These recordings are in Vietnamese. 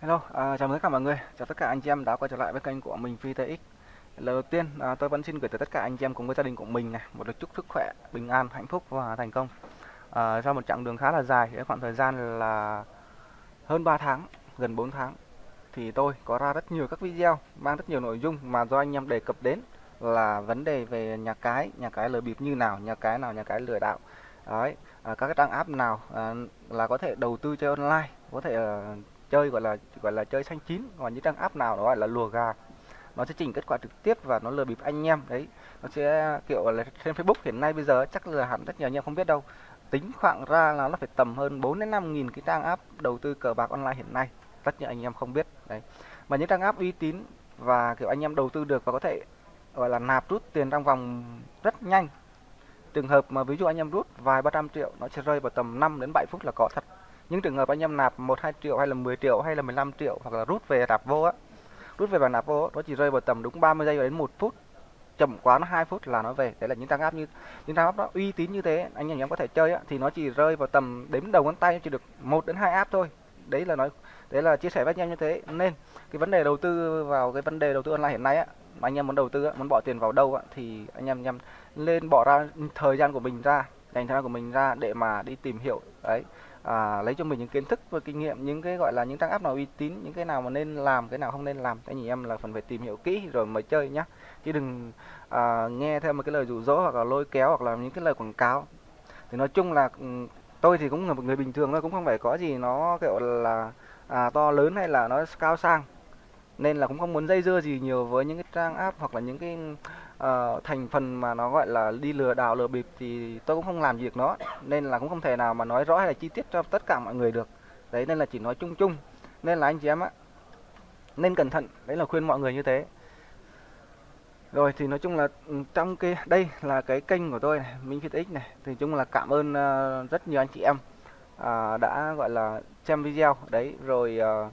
Hello, à, chào mừng tất cả mọi người, chào tất cả anh chị em đã quay trở lại với kênh của mình VTX. Lần đầu tiên, à, tôi vẫn xin gửi tới tất cả anh chị em cùng với gia đình của mình này một lời chúc sức khỏe, bình an, hạnh phúc và thành công. À, sau một chặng đường khá là dài, khoảng thời gian là hơn 3 tháng, gần 4 tháng, thì tôi có ra rất nhiều các video mang rất nhiều nội dung mà do anh em đề cập đến là vấn đề về nhà cái, nhà cái lừa bịp như nào, nhà cái nào, nhà cái lừa đảo. Đấy, à, các cái trang app nào à, là có thể đầu tư chơi online, có thể à, chơi, gọi là gọi là chơi xanh chín còn những trang app nào đó, gọi là lùa gà. Nó sẽ chỉnh kết quả trực tiếp và nó lừa bịp anh em, đấy. Nó sẽ, kiểu là trên Facebook hiện nay bây giờ chắc là hẳn rất nhiều anh em không biết đâu. Tính khoảng ra là nó phải tầm hơn 4 đến 5 nghìn cái trang app đầu tư cờ bạc online hiện nay. Rất nhiều anh em không biết, đấy. Mà những trang app uy tín và, kiểu, anh em đầu tư được và có thể, gọi là, nạp rút tiền trong vòng rất nhanh. Trường hợp mà ví dụ anh em rút vài ba trăm triệu, nó sẽ rơi vào tầm 5 đến 7 phút là có thật những trường hợp anh em nạp một hai triệu hay là 10 triệu hay là 15 triệu hoặc là rút về nạp vô á rút về và nạp vô nó chỉ rơi vào tầm đúng 30 giây đến một phút. Chậm quá nó 2 phút là nó về. Đấy là những trang app như những trang app nó uy tín như thế anh em có thể chơi á, thì nó chỉ rơi vào tầm đếm đầu ngón tay chỉ được một đến hai app thôi. Đấy là nói đấy là chia sẻ với anh em như thế. Nên cái vấn đề đầu tư vào cái vấn đề đầu tư online hiện nay á mà anh em muốn đầu tư á, muốn bỏ tiền vào đâu á, thì anh em anh lên bỏ ra thời gian của mình ra dành thời gian của mình ra để mà đi tìm hiểu. Đấy à, lấy cho mình những kiến thức và kinh nghiệm những cái gọi là những trang app nào uy tín những cái nào mà nên làm cái nào không nên làm. Anh chị em là phần phải tìm hiểu kỹ rồi mới chơi nhá. Chứ đừng à, nghe theo một cái lời rủ rỗ hoặc là lôi kéo hoặc là những cái lời quảng cáo. Thì nói chung là ừ, tôi thì cũng là một người bình thường thôi cũng không phải có gì nó kiểu là à, to lớn hay là nó cao sang. Nên là cũng không muốn dây dưa gì nhiều với những cái trang app hoặc là những cái uh, thành phần mà nó gọi là đi lừa đảo lừa bịp thì tôi cũng không làm việc nó nên là cũng không thể nào mà nói rõ hay là chi tiết cho tất cả mọi người được. Đấy nên là chỉ nói chung chung. Nên là anh chị em á nên cẩn thận đấy là khuyên mọi người như thế. Rồi thì nói chung là ừ, trong cái đây là cái kênh của tôi này Minh Fit X này. Thì chung là cảm ơn uh, rất nhiều anh chị em uh, đã gọi là xem video. Đấy rồi uh,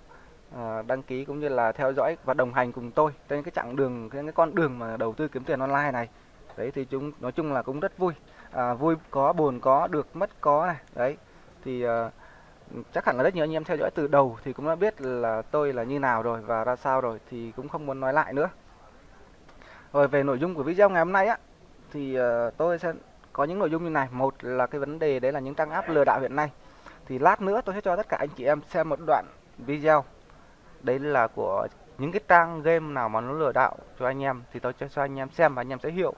À, đăng ký cũng như là theo dõi và đồng hành cùng tôi trên cái chặng đường trên cái con đường mà đầu tư kiếm tiền online này. Đấy thì chúng nói chung là cũng rất vui. À, vui có buồn có được mất có này. Đấy thì à, chắc hẳn là rất nhiều anh em theo dõi từ đầu thì cũng đã biết là tôi là như nào rồi và ra sao rồi thì cũng không muốn nói lại nữa. Rồi về nội dung của video ngày hôm nay á thì à, tôi sẽ có những nội dung như này. Một là cái vấn đề đấy là những trang app lừa đảo hiện nay. Thì lát nữa tôi sẽ cho tất cả anh chị em xem một đoạn video đấy là của những cái trang game nào mà nó lừa đảo cho anh em thì tôi cho anh em xem và anh em sẽ hiểu.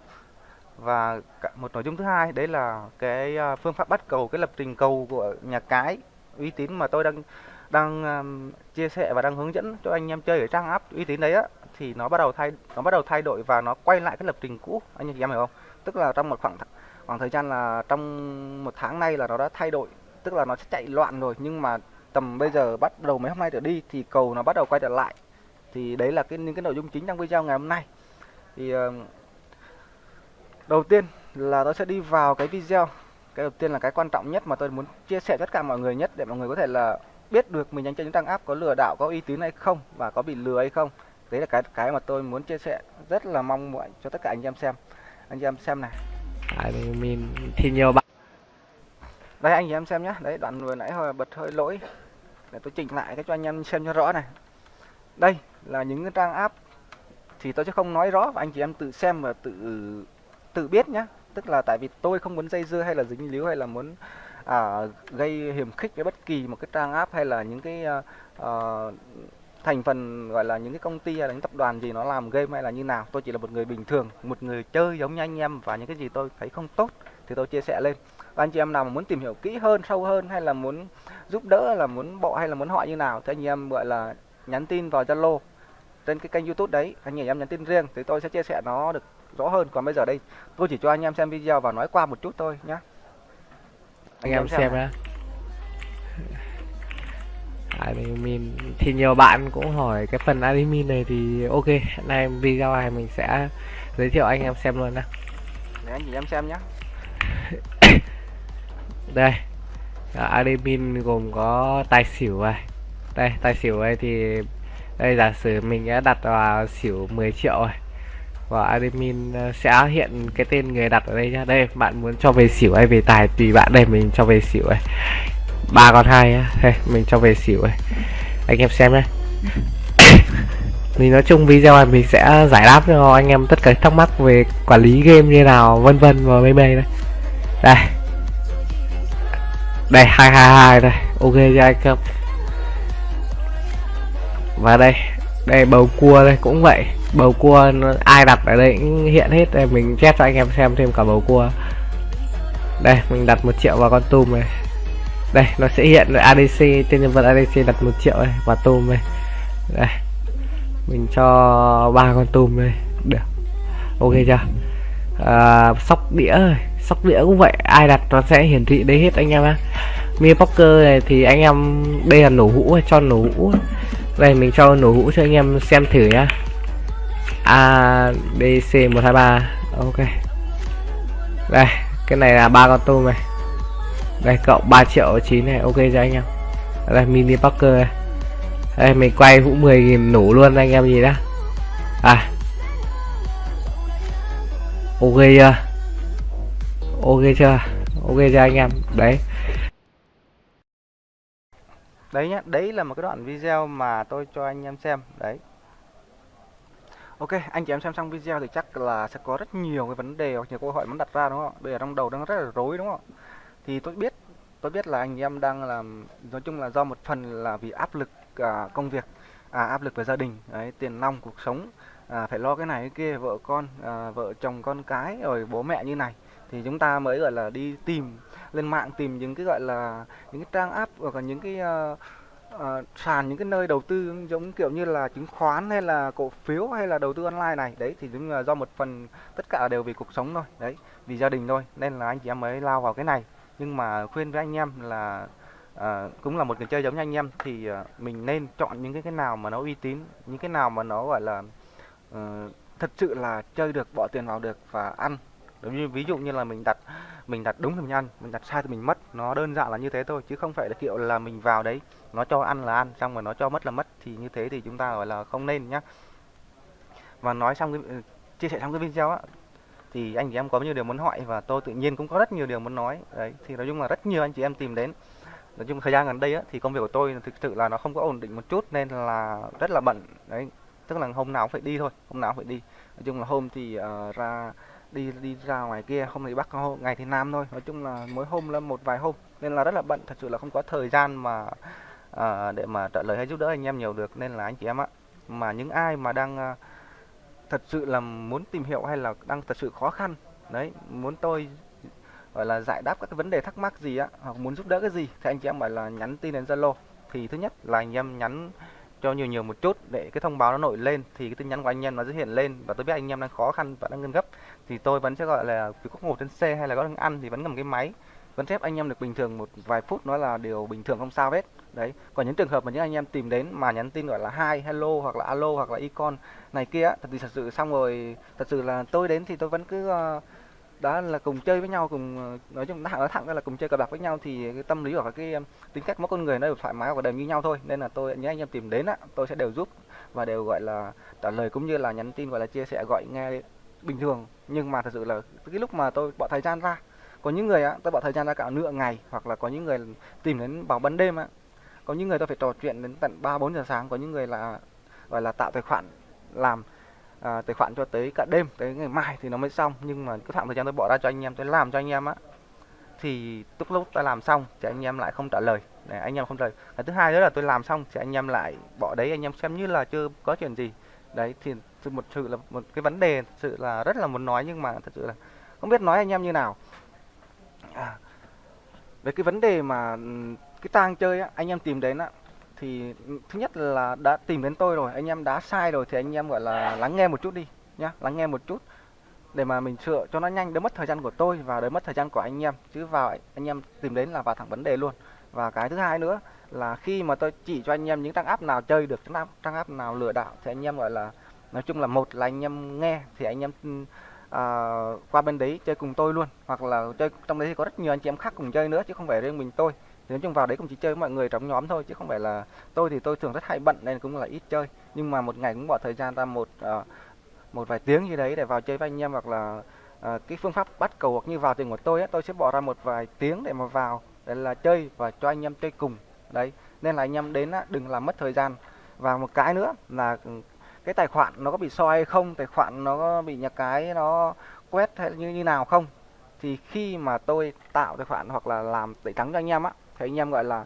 Và một nội dung thứ hai đấy là cái à, phương pháp bắt cầu cái lập trình cầu của nhà cái uy tín mà tôi đang đang um, chia sẻ và đang hướng dẫn cho anh em chơi ở trang app uy tín đấy á thì nó bắt đầu thay nó bắt đầu thay đổi và nó quay lại cái lập trình cũ. Anh chị em hiểu không? Tức là trong một khoảng khoảng thời gian là trong một tháng nay là nó đã thay đổi tức là nó sẽ chạy loạn rồi nhưng mà tầm bây giờ bắt đầu mấy hôm nay trở đi thì cầu nó bắt đầu quay trở lại. Thì đấy là cái những cái nội dung chính trong video ngày hôm nay. Thì uh, đầu tiên là tôi sẽ đi vào cái video. Cái đầu tiên là cái quan trọng nhất mà tôi muốn chia sẻ tất cả mọi người nhất để mọi người có thể là biết được mình đang chơi những trang app có lừa đảo có uy tín hay không và có bị lừa hay không. Đấy là cái cái mà tôi muốn chia sẻ. Rất là mong mọi cho tất cả anh em xem. Anh em xem này. Mean, thì nhiều bạn. Đây anh em xem nhé đấy đoạn vừa nãy hồi bật hơi lỗi để tôi chỉnh lại cái cho anh em xem cho rõ này. Đây là những cái trang app thì tôi sẽ không nói rõ và anh chị em tự xem và tự tự biết nhé tức là tại vì tôi không muốn dây dưa hay là dính líu hay là muốn à, gây hiểm khích với bất kỳ một cái trang app hay là những cái uh, thành phần gọi là những cái công ty hay là những tập đoàn gì nó làm game hay là như nào. Tôi chỉ là một người bình thường một người chơi giống như anh em và những cái gì tôi thấy không tốt thì tôi chia sẻ lên và anh chị em nào mà muốn tìm hiểu kỹ hơn sâu hơn hay là muốn giúp đỡ là muốn bộ hay là muốn hỏi như nào thì anh em gọi là nhắn tin vào Zalo trên cái kênh YouTube đấy. Anh chị em nhắn tin riêng thì tôi sẽ chia sẻ nó được rõ hơn. Còn bây giờ đây tôi chỉ cho anh em xem video và nói qua một chút thôi nhé anh em xem nhé admin thì nhiều bạn cũng hỏi cái phần admin này thì ok nay video này mình sẽ giới thiệu anh em xem luôn nè để anh chị em xem nhé đây. Admin gồm có tài xỉu này. Đây, tài xỉu này thì đây, giả sử mình đã đặt vào xỉu 10 triệu rồi. Và admin ờ, sẽ hiện cái tên người đặt ở đây nhá. Đây, bạn muốn cho về xỉu hay về tài tùy bạn đây, mình cho về xỉu này. Ba con hai nhá. Đây, mình cho về xỉu này. Anh em xem nhé thì nói chung video này mình sẽ giải đáp cho anh em tất cả thắc mắc về quản lý game như nào, vân vân và mây mây đây. Đây đây hai hai hai đây. Ok cho anh và đây đây bầu cua đây cũng vậy. Bầu cua ai đặt ở đây cũng hiện hết đây. Mình chép cho anh em xem thêm cả bầu cua. Đây mình đặt một triệu vào con tôm này. Đây nó sẽ hiện là ADC tên nhân vật ADC đặt một triệu này và tôm này đây. Mình cho ba con tôm đây. Được. Ok chưa? À, sóc đĩa sóc đĩa cũng vậy, ai đặt nó sẽ hiển thị đấy hết anh em á mi poker này thì anh em, đây là nổ hũ cho nổ hũ. Đây, mình cho nổ hũ cho anh em xem thử nhá. ADC 123 ok. Đây, cái này là ba con tôm này. Đây cộng 3 triệu 9 này, ok cho anh em? Đây, mini poker này. Đây, mình quay hũ 10.000 nổ luôn anh em gì đó à. Ok chưa? Ok chưa? Ok chưa anh em? Đấy. Đấy nhá đấy là một cái đoạn video mà tôi cho anh em xem. Đấy. Ok, anh chị em xem xong video thì chắc là sẽ có rất nhiều cái vấn đề hoặc nhiều câu hỏi muốn đặt ra đúng không? Bây giờ trong đầu đang rất là rối đúng không? Thì tôi biết, tôi biết là anh em đang làm nói chung là do một phần là vì áp lực à, công việc, à, áp lực về gia đình, đấy, tiền nong cuộc sống, à, phải lo cái này cái kia, vợ con, à, vợ chồng con cái rồi bố mẹ như này thì chúng ta mới gọi là đi tìm lên mạng tìm những cái gọi là những cái trang app hoặc là những cái uh, uh, sàn những cái nơi đầu tư giống kiểu như là chứng khoán hay là cổ phiếu hay là đầu tư online này. Đấy thì đúng là do một phần tất cả đều vì cuộc sống thôi. Đấy vì gia đình thôi nên là anh chị em mới lao vào cái này. Nhưng mà khuyên với anh em là à, cũng là một người chơi giống như anh em thì à, mình nên chọn những cái cái nào mà nó uy tín những cái nào mà nó gọi là uh, thật sự là chơi được bỏ tiền vào được và ăn giống như ví dụ như là mình đặt mình đặt đúng thì mình ăn mình đặt sai thì mình mất. Nó đơn giản là như thế thôi chứ không phải là kiểu là mình vào đấy nó cho ăn là ăn xong rồi nó cho mất là mất. Thì như thế thì chúng ta gọi là không nên nhá. Và nói xong cái chia sẻ xong cái video á thì anh chị em có nhiều điều muốn hỏi và tôi tự nhiên cũng có rất nhiều điều muốn nói. Đấy thì nói chung là rất nhiều anh chị em tìm đến. Nói chung thời gian gần đây á, thì công việc của tôi thực sự là nó không có ổn định một chút nên là rất là bận. Đấy tức là hôm nào cũng phải đi thôi hôm nào cũng phải đi. Nói chung là hôm thì uh, ra đi đi ra ngoài kia hôm thì bắc ngày thì nam thôi. Nói chung là mỗi hôm là một vài hôm. Nên là rất là bận thật sự là không có thời gian mà à, để mà trả lời hay giúp đỡ anh em nhiều được. Nên là anh chị em ạ mà những ai mà đang à, thật sự là muốn tìm hiểu hay là đang thật sự khó khăn đấy muốn tôi gọi là giải đáp các cái vấn đề thắc mắc gì á hoặc muốn giúp đỡ cái gì thì anh chị em phải là nhắn tin đến Zalo. Thì thứ nhất là anh em nhắn cho nhiều nhiều một chút để cái thông báo nó nổi lên thì cái tin nhắn của anh em nó sẽ hiện lên. Và tôi biết anh em đang khó khăn và đang ngân gấp thì tôi vẫn sẽ gọi là vì có ngồi trên xe hay là có đang ăn thì vẫn cầm cái máy. Vẫn phép anh em được bình thường một vài phút nó là điều bình thường không sao hết. Đấy. Còn những trường hợp mà những anh em tìm đến mà nhắn tin gọi là hai hello hoặc là alo hoặc là icon này kia thật thì thật sự xong rồi thật sự là tôi đến thì tôi vẫn cứ uh, đó, là cùng chơi với nhau, cùng ờ, nói chung nói thẳng ra là cùng chơi cờ bạc với nhau thì cái tâm lý hoặc cái ờ, tính cách mỗi con người nó đều thoải mái và đều như nhau thôi. Nên là tôi những anh em tìm đến á, tôi sẽ đều giúp và đều, gọi là, trả lời cũng như là nhắn tin, gọi là, chia sẻ, gọi nghe bình thường. Nhưng mà thật sự là cái lúc mà tôi bỏ thời gian ra, có những người á, tôi bỏ thời gian ra cả nửa ngày hoặc là có những người tìm đến vào ban đêm á, có những người tôi phải trò chuyện đến tận ba, bốn giờ sáng, có những người là, gọi là, tạo tài khoản làm à, tài khoản cho tới cả đêm tới ngày mai thì nó mới xong. Nhưng mà cái khoảng thời gian tôi bỏ ra cho anh em tôi làm cho anh em á thì lúc lúc tôi làm xong thì anh em lại không trả lời. Để anh em không trả lời. Cái thứ hai nữa là tôi làm xong thì anh em lại bỏ đấy anh em xem như là chưa có chuyện gì. Đấy thì một sự là một cái vấn đề thật sự là rất là muốn nói nhưng mà thật sự là không biết nói anh em như nào. À, về cái vấn đề mà ừ, cái tang chơi á anh em tìm đến á thì thứ nhất là đã tìm đến tôi rồi anh em đã sai rồi thì anh em gọi là lắng nghe một chút đi nhá lắng nghe một chút để mà mình sửa cho nó nhanh đỡ mất thời gian của tôi và đỡ mất thời gian của anh em. Chứ vào anh em tìm đến là vào thẳng vấn đề luôn. Và cái thứ hai nữa là khi mà tôi chỉ cho anh em những trang app nào chơi được trang app, trang app nào lừa đảo thì anh em gọi là nói chung là một là anh em nghe thì anh em à, qua bên đấy chơi cùng tôi luôn. Hoặc là chơi trong đấy thì có rất nhiều anh chị em khác cùng chơi nữa chứ không phải riêng mình tôi thì nói chung vào đấy cũng chỉ chơi với mọi người trong nhóm thôi chứ không phải là tôi thì tôi thường rất hay bận nên cũng là ít chơi. Nhưng mà một ngày cũng bỏ thời gian ra một uh, một vài tiếng gì đấy để vào chơi với anh em hoặc là uh, cái phương pháp bắt cầu hoặc như vào tiền của tôi ấy, tôi sẽ bỏ ra một vài tiếng để mà vào để là chơi và cho anh em chơi cùng. Đấy nên là anh em đến á, đừng làm mất thời gian. Và một cái nữa là ừ, cái tài khoản nó có bị soi hay không tài khoản nó có bị nhà cái nó quét hay như như nào không thì khi mà tôi tạo tài khoản hoặc là làm tẩy trắng cho anh em á thì anh em gọi là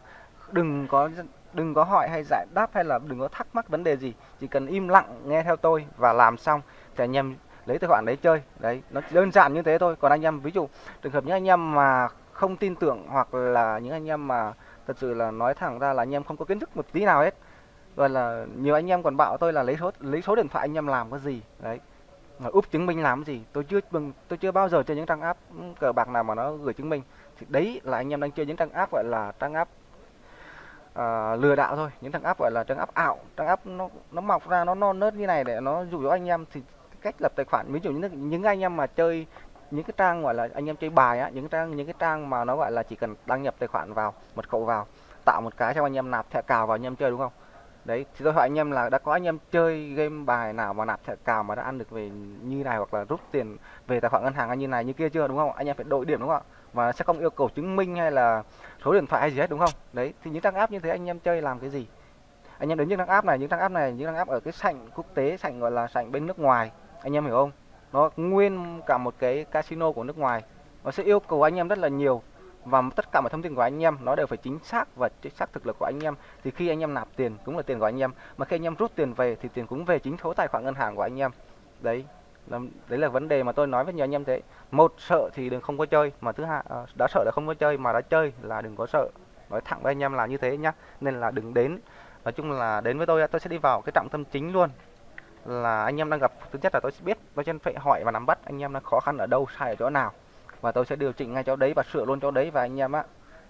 đừng có đừng có hỏi hay giải đáp hay là đừng có thắc mắc vấn đề gì, chỉ cần im lặng nghe theo tôi và làm xong thì anh em lấy tài khoản đấy chơi. Đấy, nó đơn giản như thế thôi. Còn anh em, ví dụ trường hợp những anh em mà không tin tưởng hoặc là những anh em mà thật sự là nói thẳng ra là anh em không có kiến thức một tí nào hết rồi là nhiều anh em còn bảo tôi là lấy số lấy số điện thoại anh em làm cái gì? Đấy, mà úp chứng minh làm cái gì? Tôi chưa tôi chưa bao giờ chơi những trang app ừ, cờ bạc nào mà nó gửi chứng minh thì đấy là anh em đang chơi những trang app gọi là trang app à, lừa đảo thôi. Những trang app gọi là trang app ảo trang app nó nó mọc ra nó non nớt như này để nó dụ dỗ anh em. Thì cách lập tài khoản ví dụ như những anh em mà chơi những cái trang gọi là anh em chơi bài á những trang những cái trang mà nó gọi là chỉ cần đăng nhập tài khoản vào mật khẩu vào tạo một cái cho anh em nạp thẻ cào vào anh em chơi đúng không? Đấy thì tôi hỏi anh em là đã có anh em chơi game bài nào mà nạp thẻ cào mà đã ăn được về như này hoặc là rút tiền về tài khoản ngân hàng như này như kia chưa đúng không? Anh em phải đổi điểm đúng không ạ? Và sẽ không yêu cầu chứng minh hay là số điện thoại hay gì hết, đúng không? Đấy, thì những trang app như thế anh em chơi làm cái gì? Anh em đến những trang app này, những trang app này, những trang app ở cái sảnh quốc tế, sảnh gọi là sảnh bên nước ngoài, anh em hiểu không? Nó nguyên cả một cái casino của nước ngoài. Nó sẽ yêu cầu anh em rất là nhiều. Và tất cả mọi thông tin của anh em nó đều phải chính xác và chính xác thực lực của anh em. Thì khi anh em nạp tiền cũng là tiền của anh em. Mà khi anh em rút tiền về thì tiền cũng về chính số tài khoản ngân hàng của anh em. Đấy đấy là vấn đề mà tôi nói với nhiều anh em thế. Một, sợ thì đừng không có chơi, mà thứ hai ờ, đã sợ là không có chơi mà đã chơi là đừng có sợ. Nói thẳng với anh em là như thế nhá, nên là đừng đến. Nói chung là đến với tôi tôi sẽ đi vào cái trọng tâm chính luôn. Là anh em đang gặp, thứ nhất là tôi sẽ biết, tôi sẽ phải hỏi và nắm bắt anh em đang khó khăn ở đâu, sai ở chỗ nào. Và tôi sẽ điều chỉnh ngay chỗ đấy và sửa luôn chỗ đấy và anh em á,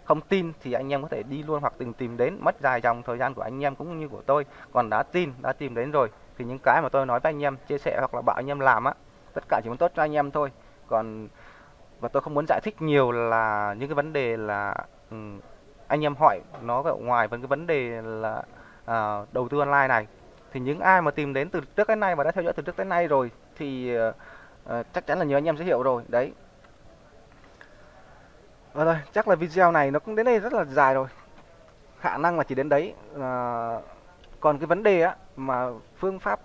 không tin thì anh em có thể đi luôn hoặc từng tìm đến. Mất dài dòng thời gian của anh em cũng như của tôi. Còn đã tin, đã tìm đến rồi thì những cái mà tôi nói với anh em chia sẻ hoặc là bảo anh em làm á tất cả chỉ muốn tốt cho anh em thôi. Còn và tôi không muốn giải thích nhiều là những cái vấn đề là um, anh em hỏi nó ở ngoài với cái vấn đề là uh, đầu tư online này. Thì những ai mà tìm đến từ trước đến nay và đã theo dõi từ trước đến nay rồi thì uh, chắc chắn là nhiều anh em sẽ hiểu rồi đấy. Và rồi chắc là video này nó cũng đến đây rất là dài rồi. Khả năng là chỉ đến đấy uh, còn cái vấn đề á mà phương pháp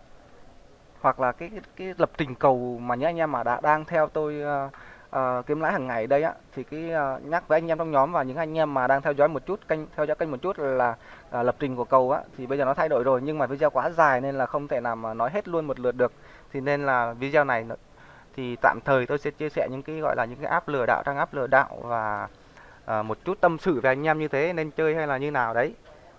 hoặc là cái cái, cái lập trình cầu mà những anh em mà đã đang theo tôi uh, uh, kiếm lãi hàng ngày đây á thì cái uh, nhắc với anh em trong nhóm và những anh em mà đang theo dõi một chút kênh theo dõi kênh một chút là uh, lập trình của cầu á thì bây giờ nó thay đổi rồi. Nhưng mà video quá dài nên là không thể nào mà nói hết luôn một lượt được. Thì nên là video này thì tạm thời tôi sẽ chia sẻ những cái gọi là những cái app lừa đảo trang app lừa đảo và uh, một chút tâm sự về anh em như thế nên chơi hay là như nào đấy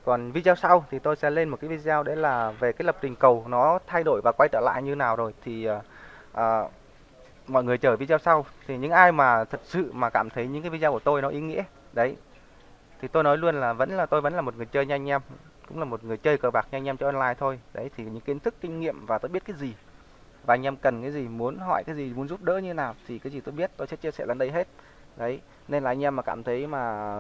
còn video sau thì tôi sẽ lên một cái video đấy là về cái lập trình cầu nó thay đổi và quay trở lại như nào rồi. Thì uh, uh, mọi người chờ video sau. Thì những ai mà thật sự mà cảm thấy những cái video của tôi nó ý nghĩa đấy. Thì tôi nói luôn là vẫn là tôi vẫn là một người chơi nhanh anh em cũng là một người chơi cờ bạc nhanh anh em cho online thôi. Đấy thì những kiến thức kinh nghiệm và tôi biết cái gì và anh em cần cái gì muốn hỏi cái gì muốn giúp đỡ như nào thì cái gì tôi biết tôi sẽ chia sẻ lên đây hết. Đấy nên là anh em mà cảm thấy mà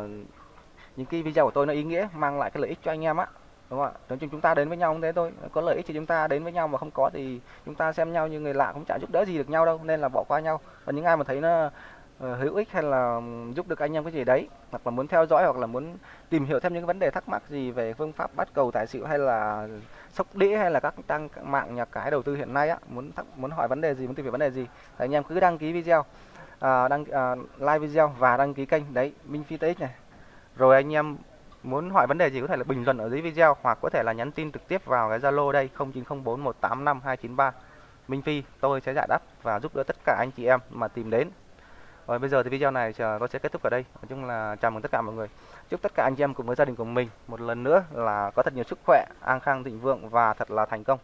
những cái video của tôi nó ý nghĩa mang lại cái lợi ích cho anh em á. Đúng không ạ? Nói chung chúng ta đến với nhau cũng thế thôi. Có lợi ích thì chúng ta đến với nhau mà không có thì chúng ta xem nhau như người lạ cũng chả giúp đỡ gì được nhau đâu nên là bỏ qua nhau. Và những ai mà thấy nó ờ, hữu ích hay là giúp được anh em cái gì đấy hoặc là muốn theo dõi hoặc là muốn tìm hiểu thêm những vấn đề thắc mắc gì về phương pháp bắt cầu tài xỉu hay là sóc đĩa hay là các trang mạng nhà cái đầu tư hiện nay á muốn thắc, muốn hỏi vấn đề gì muốn tìm hiểu vấn đề gì thì anh em cứ đăng ký video. Uh, đăng uh, like video và đăng ký kênh. Đấy Minh Phi TX này rồi anh em muốn hỏi vấn đề gì có thể là bình luận ở dưới video hoặc có thể là nhắn tin trực tiếp vào cái Zalo đây 0904185293 Minh Phi, tôi sẽ giải đáp và giúp đỡ tất cả anh chị em mà tìm đến. Rồi bây giờ thì video này tôi sẽ kết thúc ở đây. Nói chung là chào mừng tất cả mọi người. Chúc tất cả anh chị em cùng với gia đình của mình một lần nữa là có thật nhiều sức khỏe, an khang, thịnh vượng và thật là thành công.